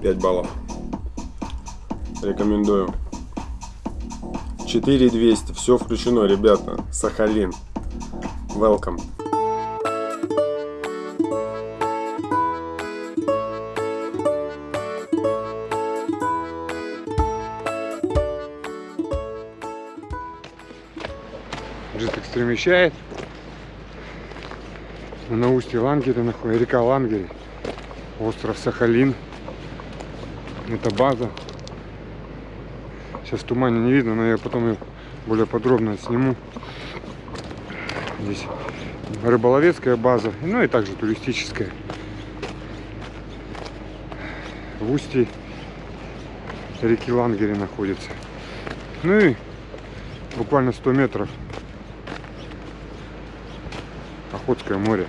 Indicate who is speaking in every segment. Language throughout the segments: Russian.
Speaker 1: Пять баллов. Рекомендую. 4200. Все включено, ребята. Сахалин. Welcome.
Speaker 2: Вещает. На устье Лангеля находится, река Лангель, остров Сахалин. Это база. Сейчас в тумане не видно, но я потом ее более подробно сниму. Здесь рыболовецкая база, ну и также туристическая. В устье реки Лангере находится. Ну и буквально 100 метров Охотское море.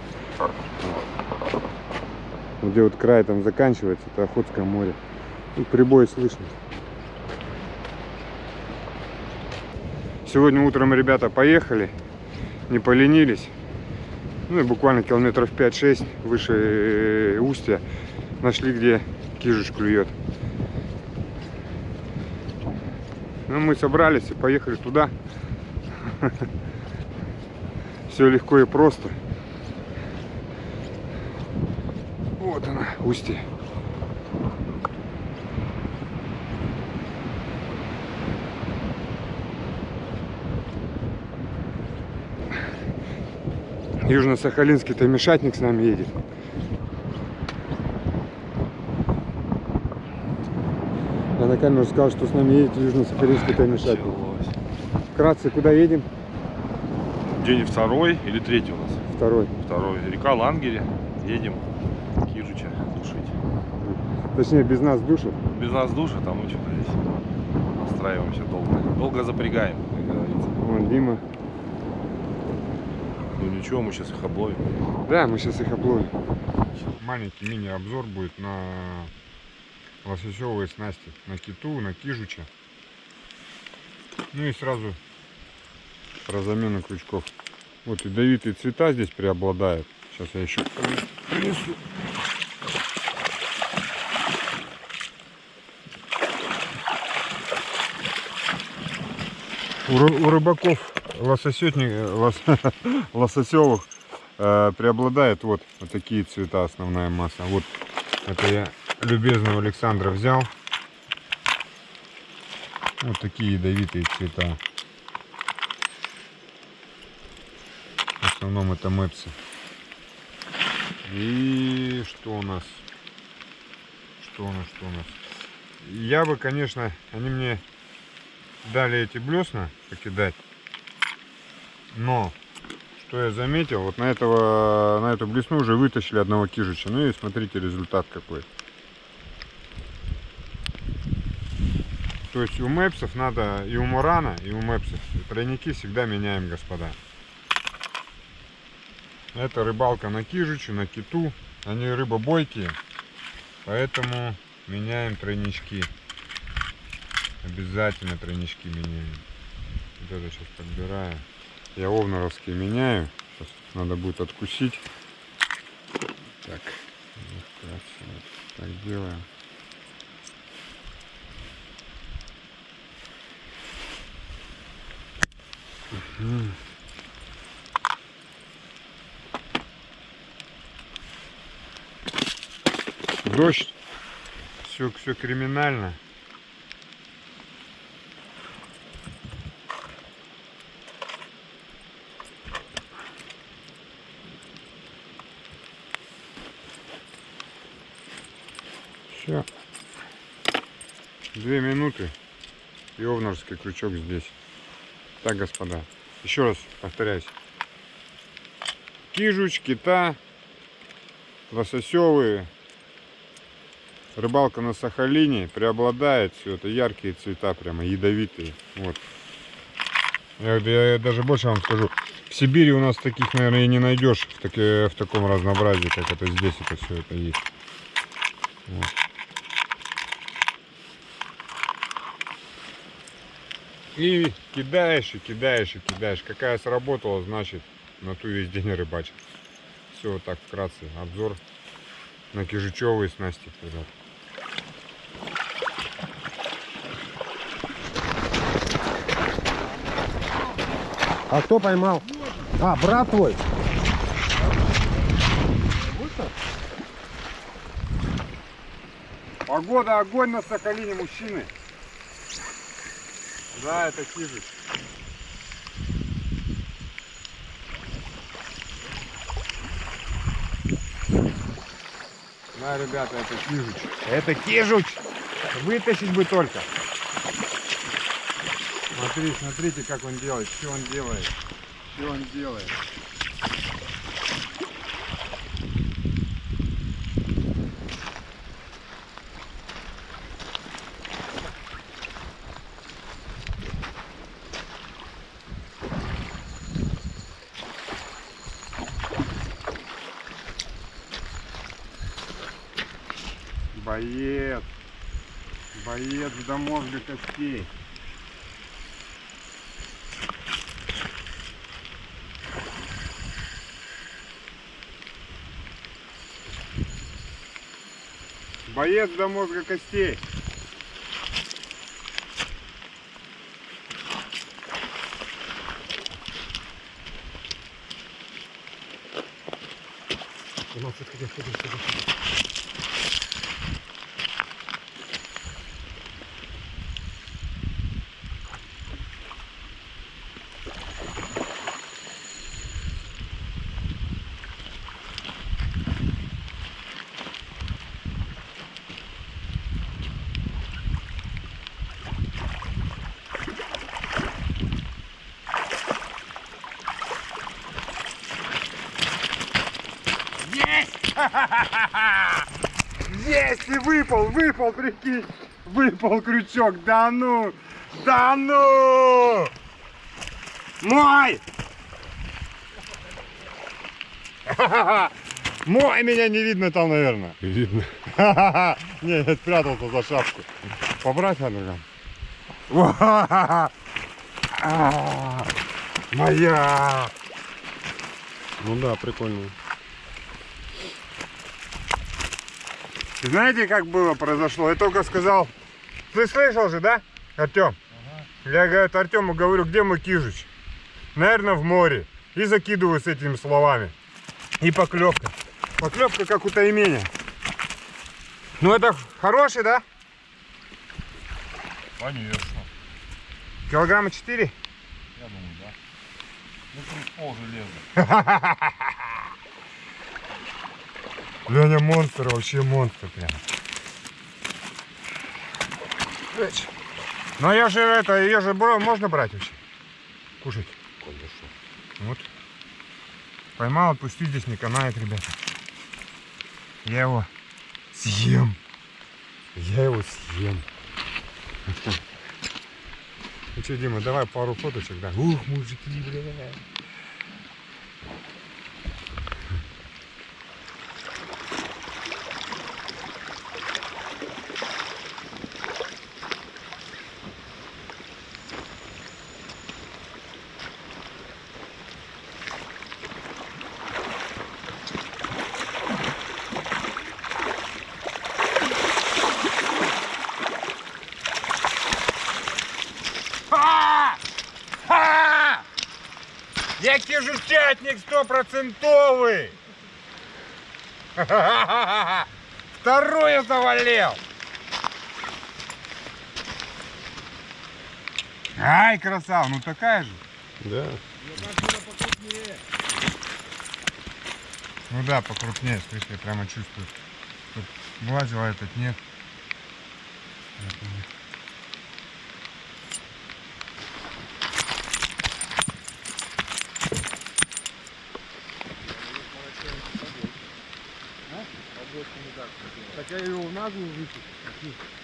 Speaker 2: Где вот край там заканчивается, это Охотское море. И прибой слышно. Сегодня утром ребята поехали, не поленились. Ну и буквально километров 5-6 выше э, устья нашли, где кижуш клюет. Ну, мы собрались и поехали туда. Все легко и просто. Вот она, устье. Южно-Сахалинский таймешатник с нами едет. Я на камеру сказал, что с нами едет Южно-Сахалинский таймешатник. Вкратце, куда едем?
Speaker 3: День второй или третий у нас?
Speaker 2: Второй.
Speaker 3: Второй. Река Лангере. Едем душить.
Speaker 2: Точнее, без нас душит.
Speaker 3: Без нас душа, там мы что-то здесь настраиваемся долго. Долго запрягаем, как говорится.
Speaker 2: Вон Дима.
Speaker 3: Ну ничего, мы сейчас их обловим.
Speaker 2: Да, мы сейчас их обловим. Маленький мини-обзор будет на лососевые снасти. На киту, на кижуча. Ну и сразу про замену крючков. Вот ядовитые цвета здесь преобладают. Сейчас я еще принесу. У, у рыбаков лососетник, лос, лососевых э, преобладает вот, вот такие цвета основная масса. Вот это я любезного Александра взял. Вот такие ядовитые цвета. В основном это мэпсы. И что у нас? Что у нас, что у нас? Я бы, конечно, они мне дали эти блесна покидать. Но, что я заметил, вот на этого, на эту блесну уже вытащили одного кижича. Ну и смотрите результат какой. То есть у мэпсов надо, и у мурана, и у мэпсов, тройники всегда меняем, господа. Это рыбалка на кижичу, на киту. Они рыба бойкие, поэтому меняем тройнички. Обязательно тройнички меняем. Это сейчас подбираю. Я овнаровские меняю. Сейчас надо будет откусить. Так, так делаем. Дождь. Все, все криминально. Все. Две минуты. И овнарский крючок здесь. Так, господа. Еще раз повторяюсь. Кижуч, кита, лососевые. Рыбалка на Сахалине преобладает все это яркие цвета, прямо ядовитые. Вот. Я, я даже больше вам скажу. В Сибири у нас таких, наверное, и не найдешь в, таки- в таком разнообразии, как это здесь это все это есть. Вот. И кидаешь, и кидаешь, и кидаешь. Какая сработала, значит, на ту весь день рыбачит. Все, вот так вкратце. Обзор на кижучевые снасти, ребят.
Speaker 1: А кто поймал? А, брат твой.
Speaker 2: Погода, огонь на Сахалине, мужчины. Да, это кижик. Да, ребята, это кижуч. Это кижуч! Вытащить бы только. Смотри, смотрите, как он делает, что он делает. Что он делает. Боец. Боец до мозга костей. Боец до мозга костей. Есть! Есть! И выпал, выпал, прикинь! Выпал крючок, да ну! Да ну! Мой! Мой меня не видно там, наверное.
Speaker 1: Видно.
Speaker 2: Не, я спрятался за шапку. Побрать надо там. А, Моя!
Speaker 1: Ну да, прикольно.
Speaker 2: Знаете, как было произошло? Я только сказал, ты слышал же, да, Артем? Я, говорит, Артему говорю, где мой кижуч? Наверное, в море. И закидываю с этими словами. И поклевка. Поклевка как у тайменя. Ну это хороший, да?
Speaker 3: Конечно.
Speaker 2: Килограмма 4?
Speaker 3: Я думаю, да. Ну, тут пол железа.
Speaker 2: Леня монстр, вообще монстр прям. Ну я же это, ее же бро- можно брать вообще? Кушать?
Speaker 3: Конечно.
Speaker 2: Вот. Поймал, отпусти, здесь не канает, ребята. Я его съем. Я его съем. Ну что, Дима, давай пару фоточек, да? Ух, мужики, бля. Я кижучатник стопроцентовый! Вторую завалил! Ай, красава, ну такая же.
Speaker 1: Да.
Speaker 2: Ну да, покрупнее, слышь, я прямо чувствую. Тут влазил, а этот нет. Это нет.
Speaker 1: Так я его в наглую выпустил.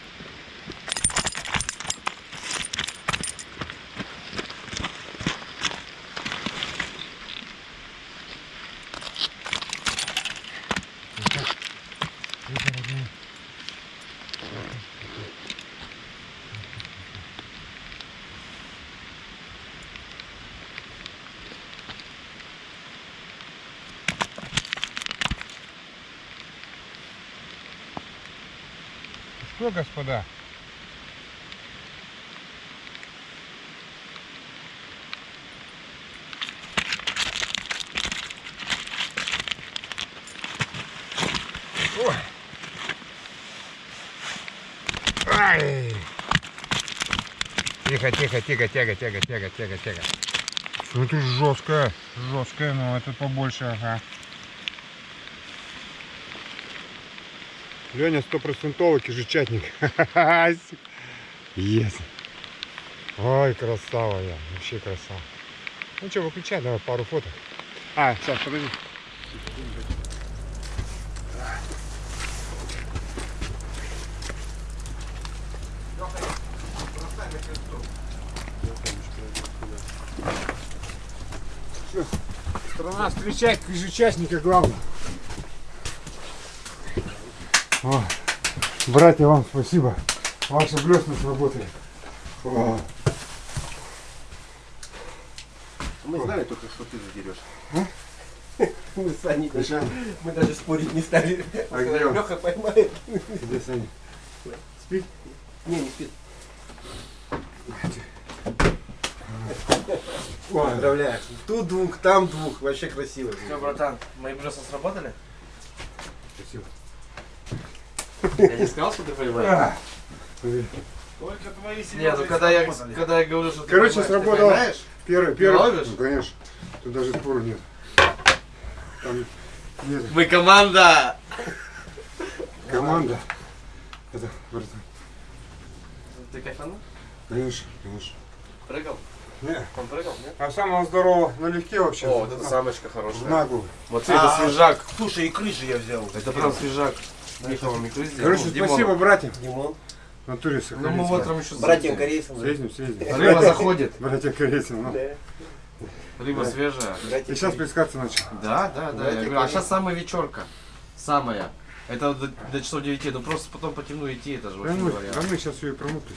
Speaker 2: Что, господа? Ой. Ай. Тихо, тихо, тихо, тяга, тяга, тяга, тяга, тяга. Это жесткая, жесткая, но это побольше, ага. Леня стопроцентовый кижечатник. Есть. Ой, красава я. Вообще красава. Ну что, выключай, давай пару фоток. А, сейчас, подожди. Страна встречает кижечатника главное. О, братья, вам спасибо. Ваши блесна сработали. О,
Speaker 1: Мы знали только, что ты задерешь.
Speaker 4: Мы с Саней даже, мы даже спорить не стали.
Speaker 2: А где он?
Speaker 4: Леха поймает.
Speaker 2: где Саня? Спит?
Speaker 4: Не, не спит. Поздравляю. Тут двух, там двух. Вообще красиво.
Speaker 5: Все, братан, мои блюса сработали?
Speaker 2: Спасибо.
Speaker 5: Я не сказал, что ты понимаешь?
Speaker 2: А,
Speaker 1: Только твои
Speaker 5: Нет, ну когда я, когда я говорю, что ты
Speaker 2: Короче,
Speaker 5: ты понимаешь?
Speaker 2: Первый, первый. Ну, конечно. Тут даже спору нет. Там нет.
Speaker 5: Мы команда!
Speaker 2: Команда. Это, братан.
Speaker 5: Ты кайфанул?
Speaker 2: Конечно, конечно.
Speaker 5: Прыгал?
Speaker 2: Не.
Speaker 5: Он прыгал, нет?
Speaker 2: А самого здорового налегке вообще.
Speaker 5: О, вот
Speaker 2: На-
Speaker 5: самочка
Speaker 2: В
Speaker 5: хорошая.
Speaker 2: наглую.
Speaker 5: Вот это свежак.
Speaker 4: Слушай, и крыши я взял.
Speaker 5: Это прям свежак. Миха вам икры сделал.
Speaker 2: Короче,
Speaker 5: Ну, Димон.
Speaker 2: спасибо, братьям.
Speaker 4: Димон.
Speaker 2: Натуре
Speaker 5: Ну мы утром еще
Speaker 4: Братьям корейцам. да?
Speaker 2: Съездим, съездим.
Speaker 5: Рыба заходит.
Speaker 2: Братья корейцам, ну.
Speaker 4: Да.
Speaker 5: Рыба свежая.
Speaker 4: Братья
Speaker 2: И сейчас плескаться начал.
Speaker 5: Да, да, да. Я
Speaker 4: Братья
Speaker 5: говорю, а сейчас самая вечерка. Самая. Это до, до часов 9, ну просто потом по темну идти, это же
Speaker 2: Да
Speaker 5: вообще
Speaker 2: мы,
Speaker 5: не вариант.
Speaker 2: да мы сейчас ее и промокли.